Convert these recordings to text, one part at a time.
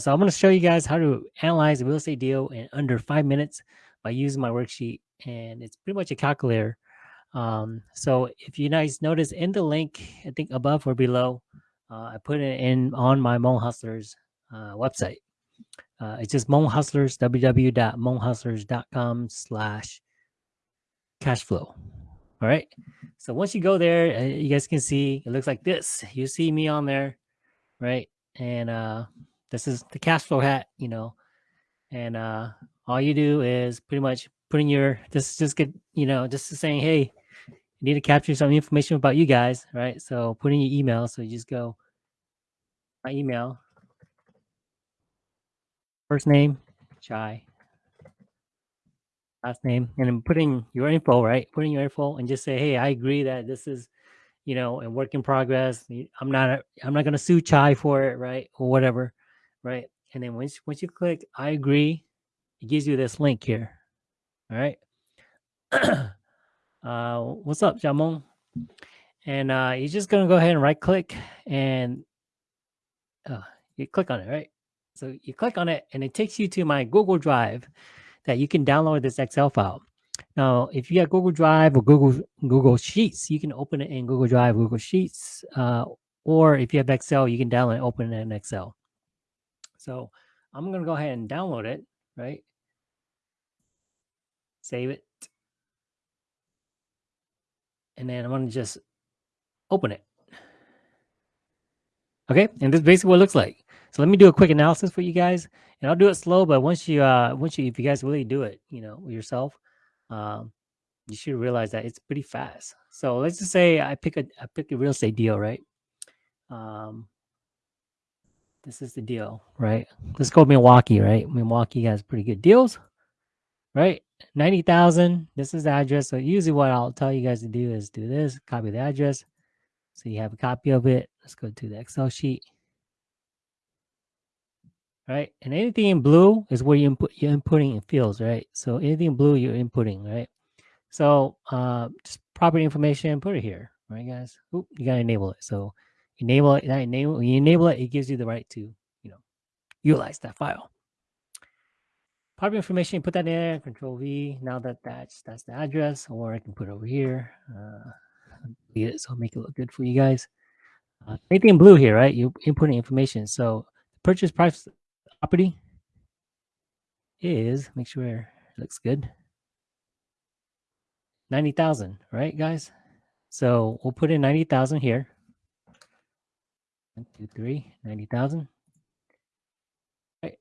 So I'm going to show you guys how to analyze a real estate deal in under five minutes by using my worksheet. And it's pretty much a calculator. Um, so if you guys notice in the link, I think above or below, uh, I put it in on my Hmong Hustlers uh, website. Uh, it's just Hmong Hustlers, www.hmonghustlers.com slash cash flow. All right. So once you go there, uh, you guys can see it looks like this. You see me on there, right? And uh, this is the cash flow hat, you know. And uh, all you do is pretty much putting your just just get you know just saying, hey, I need to capture some information about you guys, right? So put in your email. So you just go my email, first name, Chai, last name, and then putting your info, right? Putting your info and just say, hey, I agree that this is, you know, a work in progress. I'm not, I'm not gonna sue Chai for it, right, or whatever, right? And then once once you click, I agree, it gives you this link here. All right. uh, what's up, Jamon? And uh, you're just gonna go ahead and right click and uh, you click on it, right? So you click on it and it takes you to my Google Drive that you can download this Excel file. Now, if you have Google Drive or Google Google Sheets, you can open it in Google Drive, Google Sheets, uh, or if you have Excel, you can download it, open it in Excel. So I'm going to go ahead and download it, right? Save it. And then I'm going to just open it. Okay, and this is basically what it looks like. So let me do a quick analysis for you guys, and I'll do it slow. But once you, uh, once you, if you guys really do it, you know, yourself, um, you should realize that it's pretty fast. So let's just say I pick a, I pick a real estate deal, right? Um, this is the deal, right? Let's go Milwaukee, right? Milwaukee has pretty good deals, right? 90,000. This is the address. So usually what I'll tell you guys to do is do this, copy the address. So you have a copy of it. Let's go to the Excel sheet right? And anything in blue is where you input you're inputting in fields, right? So anything in blue you're inputting, right? So uh, just property information, put it here, right, guys? Oop, you gotta enable it. So enable it. That enable when you enable it, it gives you the right to you know utilize that file. Property information, you put that in there. Control V. Now that that's that's the address, or I can put it over here. Uh, it so make it look good for you guys. Uh, anything in blue here, right? You inputting information. So purchase price property is, make sure it looks good, 90,000, right, guys? So we'll put in 90,000 here. Two, three, 90,000. Right.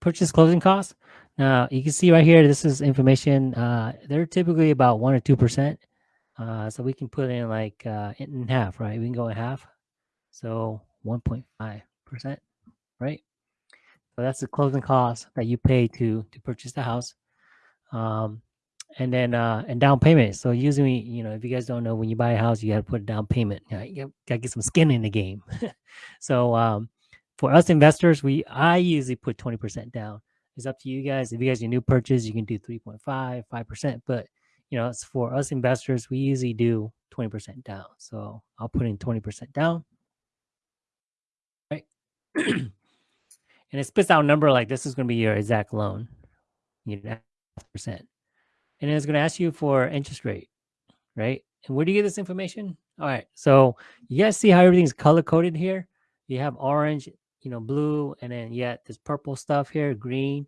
Purchase closing costs. Now you can see right here, this is information. Uh, they're typically about one or 2%. Uh, so we can put in like uh, in half, right? We can go in half. So 1.5%, right? So that's the closing cost that you pay to to purchase the house. Um, and then uh, and down payment. So usually, you know, if you guys don't know, when you buy a house, you got to put a down payment. You, know, you got to get some skin in the game. so um, for us investors, we I usually put twenty percent down. It's up to you guys. If you guys are new purchase, you can do 3.5, 5%. But you know, it's for us investors, we usually do 20% down. So I'll put in 20% down. Right. and it spits out a number like this is going to be your exact loan, you know, percent, and it's going to ask you for interest rate, right? And where do you get this information? All right, so you guys see how everything's color coded here. You have orange, you know, blue, and then yeah, this purple stuff here, green.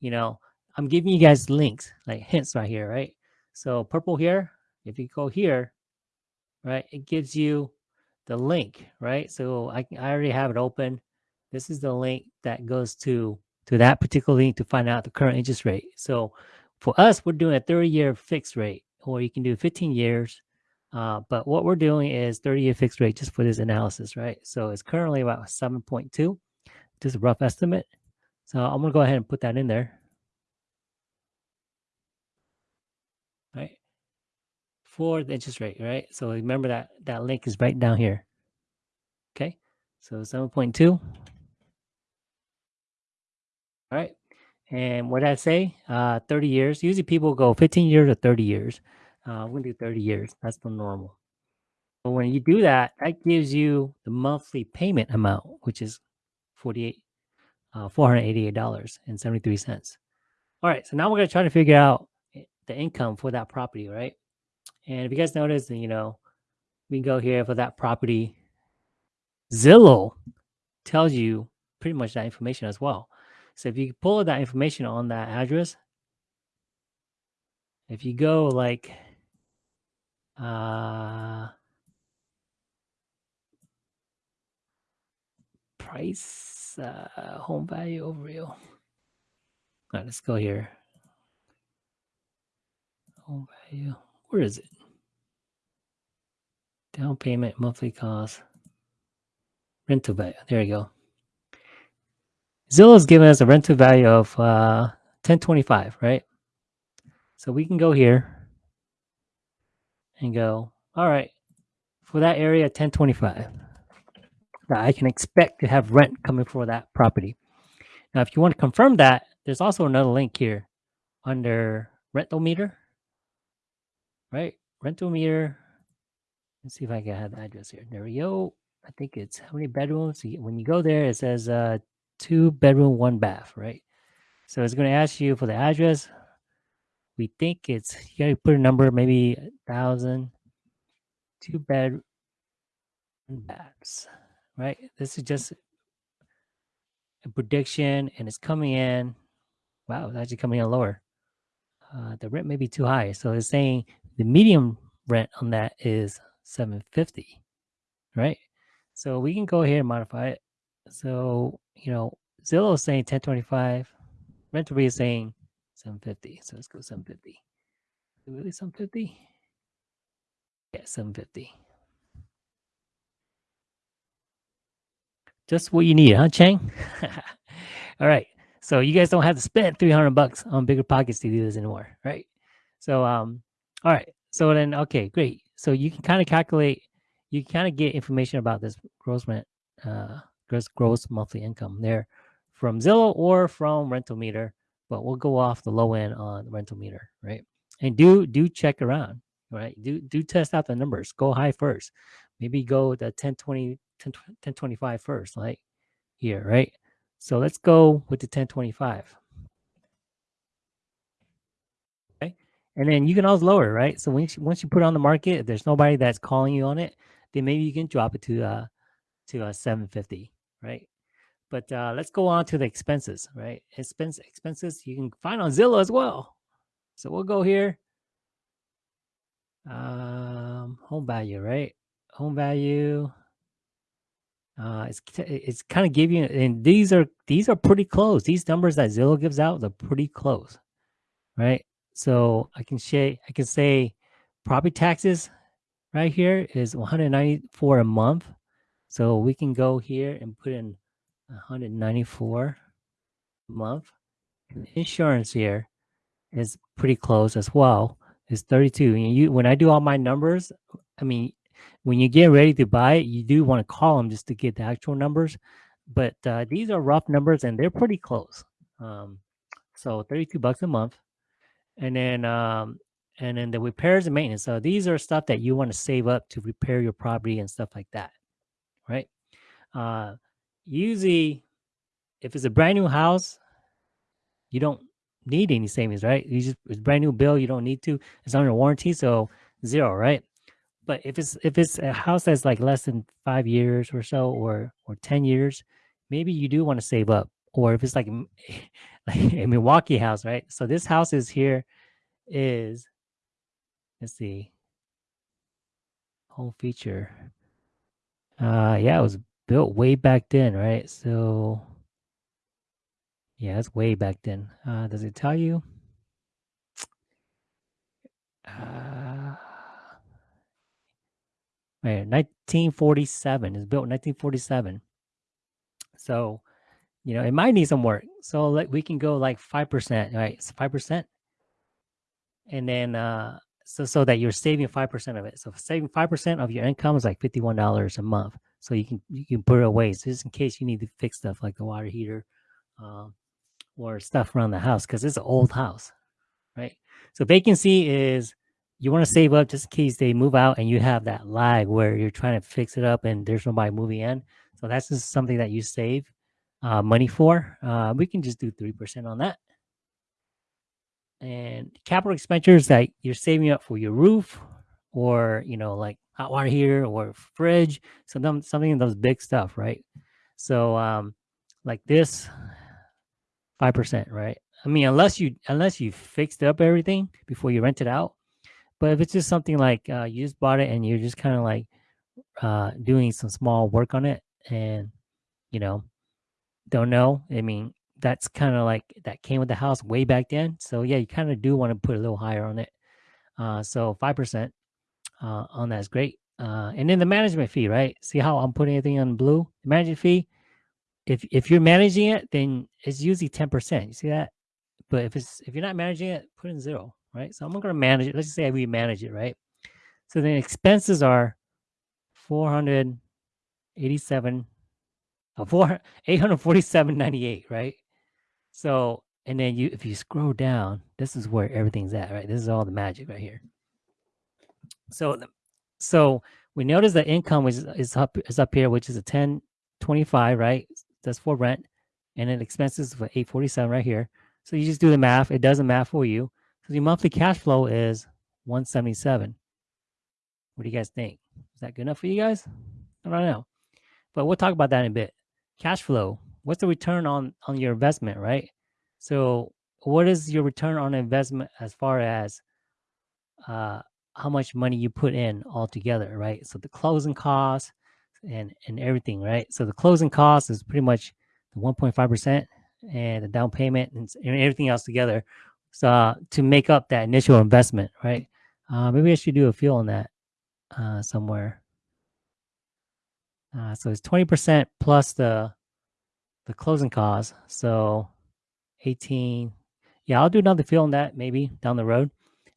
You know, I'm giving you guys links, like hints right here, right? So purple here, if you go here, right, it gives you the link, right? So I, I already have it open. This is the link that goes to to that particular link to find out the current interest rate. So for us, we're doing a 30 year fixed rate, or you can do 15 years. Uh, but what we're doing is 30 year fixed rate just for this analysis, right? So it's currently about 7.2, just a rough estimate. So I'm gonna go ahead and put that in there. Right. For the interest rate, right? So remember that that link is right down here. Okay. So 7.2 all right. And what I say? Uh, 30 years. Usually people go 15 years or 30 years. Uh, we're to do 30 years. That's the normal. But when you do that, that gives you the monthly payment amount, which is 48 uh, $488.73. All right, so now we're going to try to figure out the income for that property, right? And if you guys notice, you know, we go here for that property. Zillow tells you pretty much that information as well. So if you pull that information on that address, if you go like uh price uh home value over real. All right, let's go here. Home value. Where is it? Down payment, monthly cost, rental value. There you go. Zillow's giving us a rental value of uh 1025, right? So we can go here and go, all right, for that area, 1025. That I can expect to have rent coming for that property. Now, if you want to confirm that, there's also another link here under Rentometer, right? Rentometer. Let's see if I can have the address here. There we go. I think it's how many bedrooms? When you go there, it says uh, two bedroom, one bath, right? So it's going to ask you for the address. We think it's, you got to put a number, maybe a thousand, two bed baths, right? This is just a prediction and it's coming in. Wow, it's actually coming in lower. Uh, the rent may be too high. So it's saying the medium rent on that is 750, right? So we can go ahead and modify it. So, you know, Zillow is saying 1025. Rental is saying 750. So let's go 750. Really 750? Yeah, 750. Just what you need, huh, Chang? All right. So you guys don't have to spend 300 bucks on BiggerPockets to do this anymore, right? So, um, all right. So then, okay, great. So you can kind of calculate, you kind of get information about this gross rent, uh, gross monthly income there from Zillow or from Rentometer, but we'll go off the low end on Rentometer, right? And do do check around, right? Do do test out the numbers. Go high first. Maybe go the 1020 10, 1025 first, like here, right? So let's go with the 1025. Okay. And then you can always lower, right? So once you, once you put it on the market, if there's nobody that's calling you on it, then maybe you can drop it to uh to uh 750, right? But uh, let's go on to the expenses, right? Expense expenses you can find on Zillow as well. So we'll go here. Um, home value, right? Home value. Uh, it's it's kind of giving, and these are these are pretty close. These numbers that Zillow gives out, they're pretty close, right? So I can say I can say property taxes right here is 194 a month. So we can go here and put in 194 a month. And insurance here is pretty close as well. It's 32. And you when I do all my numbers, I mean, when you get ready to buy it, you do want to call them just to get the actual numbers. But uh, these are rough numbers and they're pretty close. Um, so 32 bucks a month. And then um, and then the repairs and maintenance. So these are stuff that you want to save up to repair your property and stuff like that. Right. Uh, usually if it's a brand new house, you don't need any savings, right? You just it's brand new bill, you don't need to. It's under warranty, so zero, right? But if it's if it's a house that's like less than five years or so, or or ten years, maybe you do want to save up. Or if it's like like a Milwaukee house, right? So this house is here is let's see home feature. Uh yeah, it was built way back then, right? So yeah, it's way back then. Uh, does it tell you? Uh, wait, 1947 is built 1947. So, you know, it might need some work. So like we can go like 5%, right? It's 5%. And then uh so so that you're saving 5% of it. So saving 5% of your income is like $51 a month. So you can you can put it away. So just in case you need to fix stuff like the water heater, um, or stuff around the house because it's an old house, right? So vacancy is you want to save up just in case they move out and you have that lag where you're trying to fix it up and there's nobody moving in. So that's just something that you save uh, money for, uh, we can just do 3% on that. And capital expenditures that you're saving up for your roof or, you know, like hot water heater or fridge, so them, something of those big stuff, right? So um, like this, 5%, right? I mean, unless you unless you fixed up everything before you rent it out. But if it's just something like uh, you just bought it and you're just kind of like uh, doing some small work on it and you know don't know i mean that's kind of like that came with the house way back then so yeah you kind of do want to put a little higher on it uh, so 5% uh, on that is great uh, and then the management fee right? See how i'm putting everything on blue? The management fee if if you're managing it then it's usually 10% you see that? But if it's if you're not managing it put in zero right? So i'm going to manage it let's just say we manage it right? So the expenses are 487 uh, 4 847.98 right so and then you if you scroll down this is where everything's at right this is all the magic right here so so we notice that income is is up is up here which is a 1025 right that's for rent and then expenses for 847 right here so you just do the math it does the math for you so your monthly cash flow is 177 what do you guys think is that good enough for you guys? I don't know. But we'll talk about that in a bit. Cash flow. What's the return on on your investment, right? So what is your return on investment as far as uh, how much money you put in altogether, right? So the closing costs and and everything, right? So the closing cost is pretty much the 1.5% and the down payment and, everything else together. So uh, to make up that initial investment, right? Uh, maybe I should do a feel on that uh, somewhere. Uh, so it's 20% plus the the closing costs. So 18. Yeah, I'll do another fill on that maybe down the road.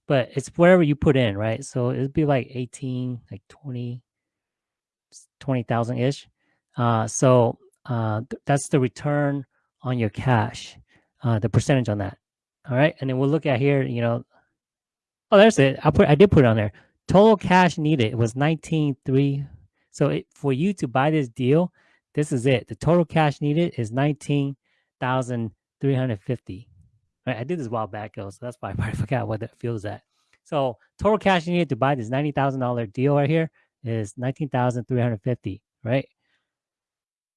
But it's whatever you put in, right? So it'd be like 18, like 20, 20,000 ish. Uh, so uh, th- that's the return on your cash, uh, the percentage on that. All right. And then we'll look at here, you know, oh, there's it. I put, I did put it on there. Total cash needed was 19.3. So it, for you to buy this deal, this is it. The total cash needed is 19,350. Right? I did this a while back so that's why I probably forgot what that feels at. So total cash needed to buy this $90,000 deal right here is 19,350, right?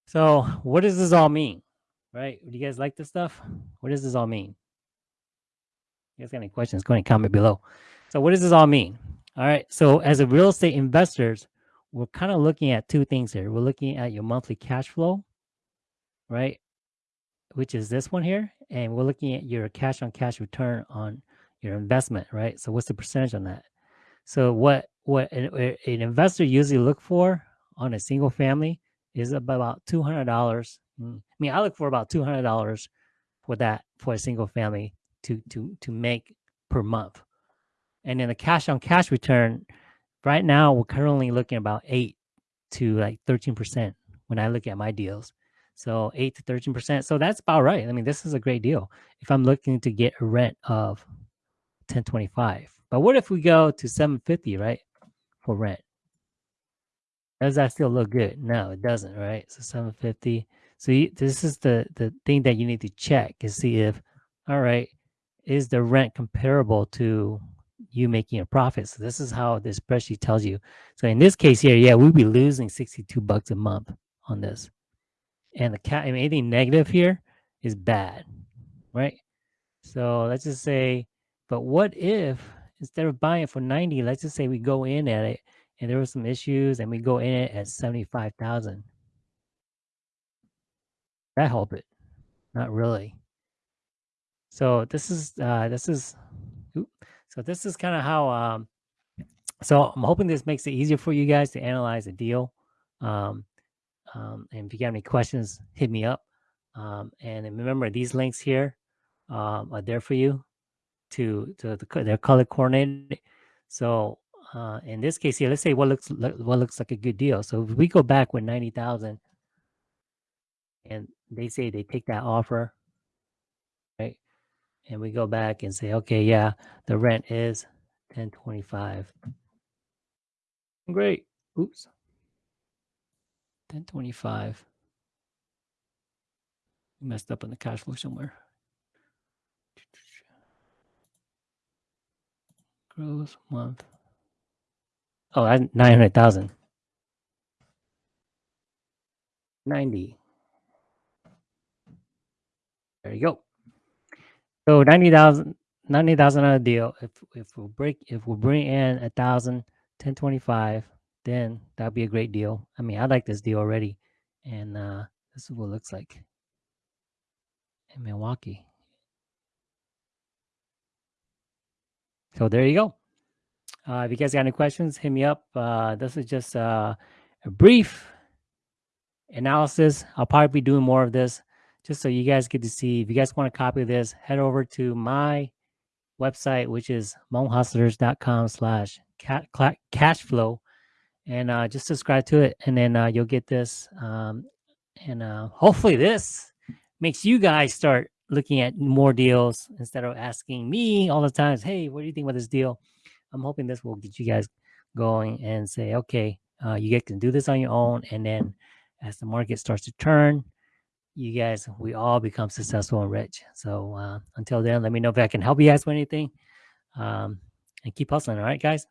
So what does this all mean? Right? Do you guys like this stuff? What does this all mean? You guys got any questions? Go ahead and comment below. So what does this all mean? All right. So as a real estate investors, we're kind of looking at two things here. We're looking at your monthly cash flow, right? Which is this one here. And we're looking at your cash on cash return on your investment, right? So what's the percentage on that? So what what an, an investor usually look for on a single family is about two hundred dollars. Mm, I mean, I look for about two hundred dollars for that for a single family to to to make per month. And then the cash on cash return, right now we're currently looking about eight to like 13% when I look at my deals. So eight to 13%. So that's about right. I mean, this is a great deal if I'm looking to get a rent of 1025. But what if we go to 750, right? For rent. Does that still look good? No, it doesn't, right? So 750. So you, this is the the thing that you need to check and see if, all right, is the rent comparable to you making a profit. So this is how this spreadsheet tells you. So in this case here, yeah, we'd be losing 62 bucks a month on this. And the cat, I mean, anything negative here is bad, right? So let's just say, but what if instead of buying it for 90, let's just say we go in at it and there were some issues and we go in it at 75,000. That help it? Not really. So this is, uh, this is, so this is kind of how. Um, so I'm hoping this makes it easier for you guys to analyze a deal. Um, um, and if you got any questions, hit me up. Um, and remember, these links here um, are there for you to to the, they're color coordinated. So uh, in this case here, let's say what looks what looks like a good deal. So if we go back with ninety thousand, and they say they take that offer? And we go back and say, okay, yeah, the rent is 1025. Great. Oops. 1025. Messed up on the cash flow somewhere. Gross month. Oh, that's 900,000. 90. There you go. So 90,000 90,000 on a deal. If if we break if we bring in a thousand, 1025, then that'd be a great deal. I mean, I like this deal already. And uh this is what it looks like in Milwaukee. So there you go. Uh, if you guys got any questions, hit me up. Uh, this is just uh, a brief analysis. I'll probably be doing more of this just so you guys get to see. If you guys want to copy this, head over to my website, which is hmonghustlers.com slash cash flow and uh, just subscribe to it. And then uh, you'll get this. Um, and uh, hopefully this makes you guys start looking at more deals instead of asking me all the times, hey, what do you think about this deal? I'm hoping this will get you guys going and say, okay, uh, you guys can do this on your own. And then as the market starts to turn, you guys, we all become successful and rich. So uh, until then, let me know if I can help you guys with anything um, and keep hustling. All right, guys.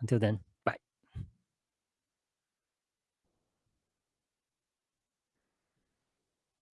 Until then.